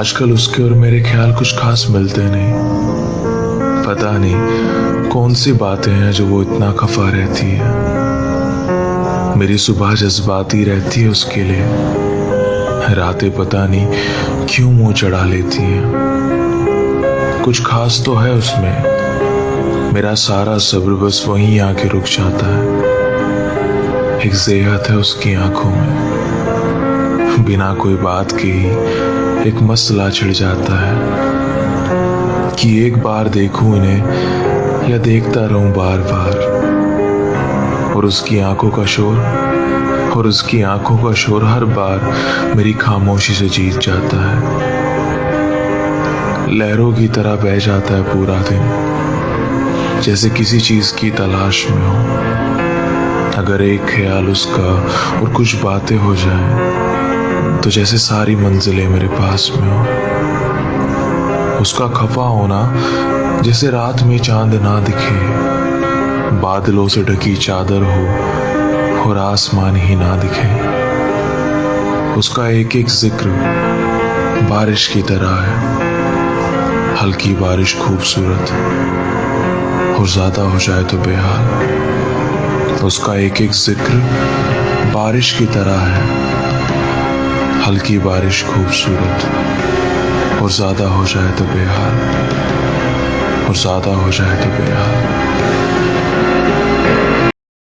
आजकल उसके और मेरे ख्याल कुछ खास मिलते नहीं। पता नहीं कौन सी बातें हैं जो वो इतना खफा रहती है। मेरी सुबह जज्बाती रहती है उसके लिए। रातें पता नहीं क्यों मुँह चढ़ा लेती हैं। कुछ खास तो है उसमें। मेरा सारा सब्र बस वहीं आके रुक जाता है। एक जेहत है उसकी आँखों में। बिना कोई बात के ही एक मसला छिड़ जाता है। कि एक बार देखूँ इन्हें या देखता रहूँ बार बार और उसकी आँखों का शोर, और उसकी आँखों का शोर हर बार मेरी खामोशी से जीत जाता है। लहरों की तरह बह जाता है पूरा दिन, जैसे किसी चीज़ की तलाश में हो। अगर एक ख्याल उसका और कुछ बातें हो जाएँ तो जैसे सारी मंजिलें मेरे पास में हो, उसका खफा होना जैसे रात में चाँद ना दिखे, बादलों से ढकी चादर हो और आसमान ही ना दिखे। उसका एक एक ज़िक्र बारिश की तरह है, हल्की बारिश खूबसूरत और ज़्यादा हो जाए तो बेहाल। उसका एक एक ज़िक्र बारिश की तरह है। हल्की बारिश खूबसूरत और ज़्यादा हो जाए तो बेहाल और ज़्यादा हो जाए तो बेहाल।